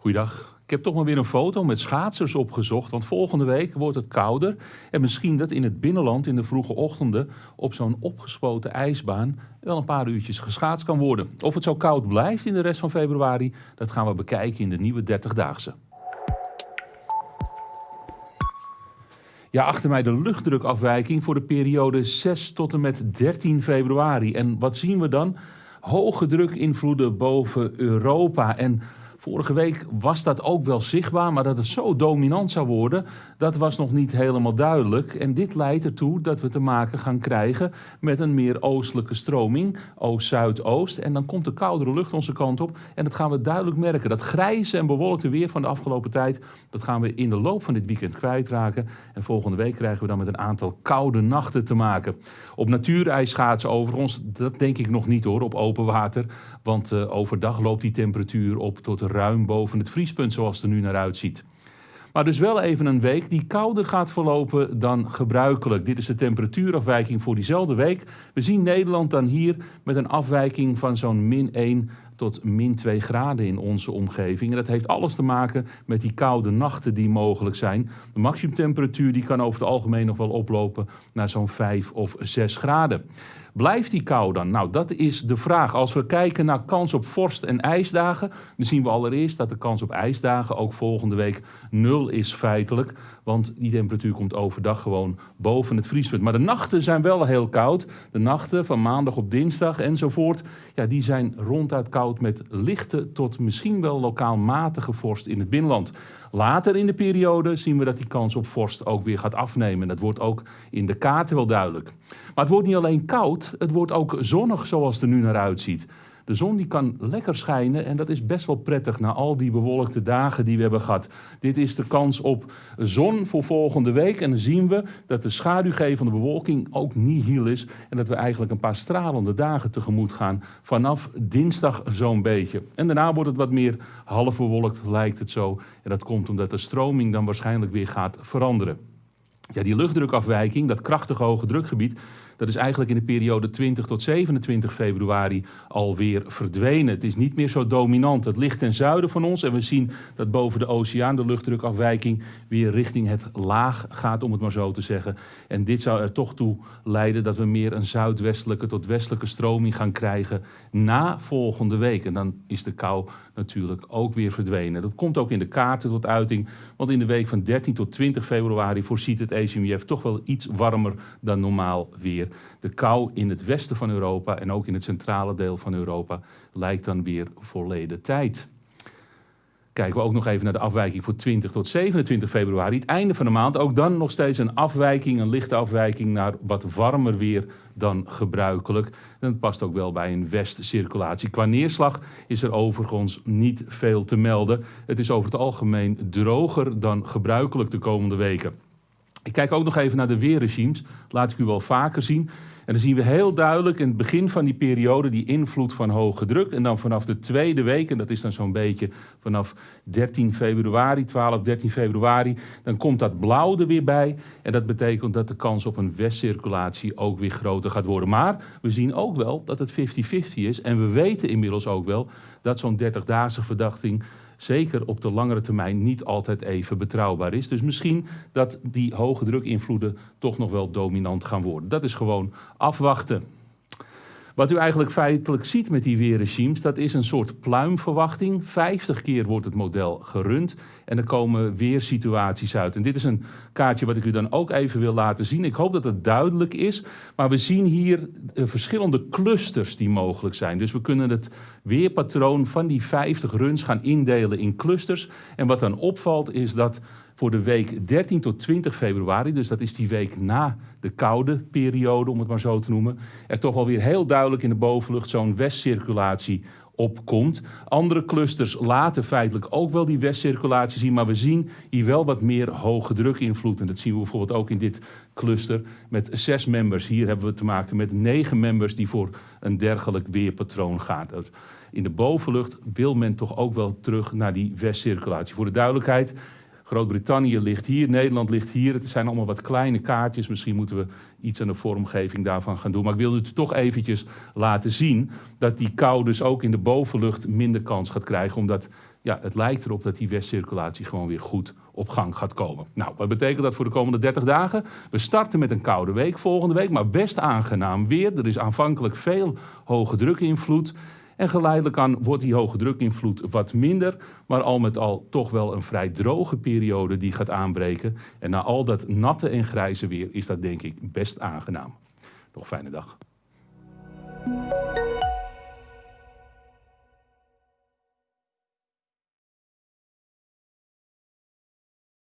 Goeiedag. Ik heb toch maar weer een foto met schaatsers opgezocht, want volgende week wordt het kouder. En misschien dat in het binnenland in de vroege ochtenden op zo'n opgespoten ijsbaan wel een paar uurtjes geschaatst kan worden. Of het zo koud blijft in de rest van februari, dat gaan we bekijken in de nieuwe 30-daagse. Ja, achter mij de luchtdrukafwijking voor de periode 6 tot en met 13 februari. En wat zien we dan? Hoge drukinvloeden boven Europa. En Vorige week was dat ook wel zichtbaar, maar dat het zo dominant zou worden, dat was nog niet helemaal duidelijk. En dit leidt ertoe dat we te maken gaan krijgen met een meer oostelijke stroming, oost-zuidoost. En dan komt de koudere lucht onze kant op en dat gaan we duidelijk merken. Dat grijze en bewolkte weer van de afgelopen tijd, dat gaan we in de loop van dit weekend kwijtraken. En volgende week krijgen we dan met een aantal koude nachten te maken. Op natuurijs schaatsen overigens, dat denk ik nog niet hoor, op open water. Want uh, overdag loopt die temperatuur op tot ruim boven het vriespunt zoals het er nu naar uitziet. Maar dus wel even een week die kouder gaat verlopen dan gebruikelijk. Dit is de temperatuurafwijking voor diezelfde week. We zien Nederland dan hier met een afwijking van zo'n min 1 tot min 2 graden in onze omgeving. En dat heeft alles te maken met die koude nachten die mogelijk zijn. De maximumtemperatuur die kan over het algemeen nog wel oplopen naar zo'n 5 of 6 graden. Blijft die kou dan? Nou, dat is de vraag. Als we kijken naar kans op vorst- en ijsdagen, dan zien we allereerst dat de kans op ijsdagen ook volgende week nul is feitelijk. Want die temperatuur komt overdag gewoon boven het vriespunt. Maar de nachten zijn wel heel koud. De nachten van maandag op dinsdag enzovoort, ja, die zijn ronduit koud met lichte tot misschien wel lokaal matige vorst in het binnenland. Later in de periode zien we dat die kans op vorst ook weer gaat afnemen. Dat wordt ook in de kaarten wel duidelijk. Maar het wordt niet alleen koud, het wordt ook zonnig zoals het er nu naar uitziet. De zon die kan lekker schijnen en dat is best wel prettig na al die bewolkte dagen die we hebben gehad. Dit is de kans op zon voor volgende week en dan zien we dat de schaduwgevende bewolking ook nihil is en dat we eigenlijk een paar stralende dagen tegemoet gaan vanaf dinsdag zo'n beetje. En daarna wordt het wat meer half bewolkt lijkt het zo en dat komt omdat de stroming dan waarschijnlijk weer gaat veranderen. Ja, die luchtdrukafwijking, dat krachtige hoge drukgebied, dat is eigenlijk in de periode 20 tot 27 februari alweer verdwenen. Het is niet meer zo dominant. Het ligt ten zuiden van ons en we zien dat boven de oceaan de luchtdrukafwijking weer richting het laag gaat, om het maar zo te zeggen. En dit zou er toch toe leiden dat we meer een zuidwestelijke tot westelijke stroming gaan krijgen na volgende week. En dan is de kou natuurlijk ook weer verdwenen. Dat komt ook in de kaarten tot uiting, want in de week van 13 tot 20 februari voorziet het ECMWF toch wel iets warmer dan normaal weer. De kou in het westen van Europa en ook in het centrale deel van Europa lijkt dan weer verleden tijd. Kijken we ook nog even naar de afwijking voor 20 tot 27 februari. Het einde van de maand, ook dan nog steeds een afwijking, een lichte afwijking naar wat warmer weer dan gebruikelijk. Dat past ook wel bij een westcirculatie. Qua neerslag is er overigens niet veel te melden. Het is over het algemeen droger dan gebruikelijk de komende weken. Ik kijk ook nog even naar de weerregimes. Laat ik u wel vaker zien. En dan zien we heel duidelijk in het begin van die periode die invloed van hoge druk. En dan vanaf de tweede week, en dat is dan zo'n beetje vanaf 13 februari, 12, 13 februari, dan komt dat blauw er weer bij. En dat betekent dat de kans op een westcirculatie ook weer groter gaat worden. Maar we zien ook wel dat het 50-50 is. En we weten inmiddels ook wel dat zo'n 30-daagse verdachting zeker op de langere termijn niet altijd even betrouwbaar is. Dus misschien dat die hoge drukinvloeden toch nog wel dominant gaan worden. Dat is gewoon afwachten. Wat u eigenlijk feitelijk ziet met die weerregimes, dat is een soort pluimverwachting. 50 keer wordt het model gerund en er komen weersituaties uit. En dit is een kaartje wat ik u dan ook even wil laten zien. Ik hoop dat het duidelijk is, maar we zien hier eh, verschillende clusters die mogelijk zijn. Dus we kunnen het weerpatroon van die 50 runs gaan indelen in clusters. En wat dan opvalt is dat voor de week 13 tot 20 februari, dus dat is die week na de koude periode, om het maar zo te noemen, er toch wel weer heel duidelijk in de bovenlucht zo'n westcirculatie opkomt. Andere clusters laten feitelijk ook wel die westcirculatie zien, maar we zien hier wel wat meer hoge druk invloed. En dat zien we bijvoorbeeld ook in dit cluster met zes members. Hier hebben we te maken met negen members die voor een dergelijk weerpatroon gaan. In de bovenlucht wil men toch ook wel terug naar die westcirculatie. Voor de duidelijkheid, Groot-Brittannië ligt hier, Nederland ligt hier. Het zijn allemaal wat kleine kaartjes. Misschien moeten we iets aan de vormgeving daarvan gaan doen. Maar ik wilde het toch eventjes laten zien dat die kou dus ook in de bovenlucht minder kans gaat krijgen. Omdat ja, het lijkt erop dat die westcirculatie gewoon weer goed op gang gaat komen. Nou, wat betekent dat voor de komende 30 dagen? We starten met een koude week volgende week, maar best aangenaam weer. Er is aanvankelijk veel hoge drukinvloed. En geleidelijk aan wordt die hoge drukinvloed wat minder, maar al met al toch wel een vrij droge periode die gaat aanbreken. En na al dat natte en grijze weer is dat denk ik best aangenaam. Nog fijne dag.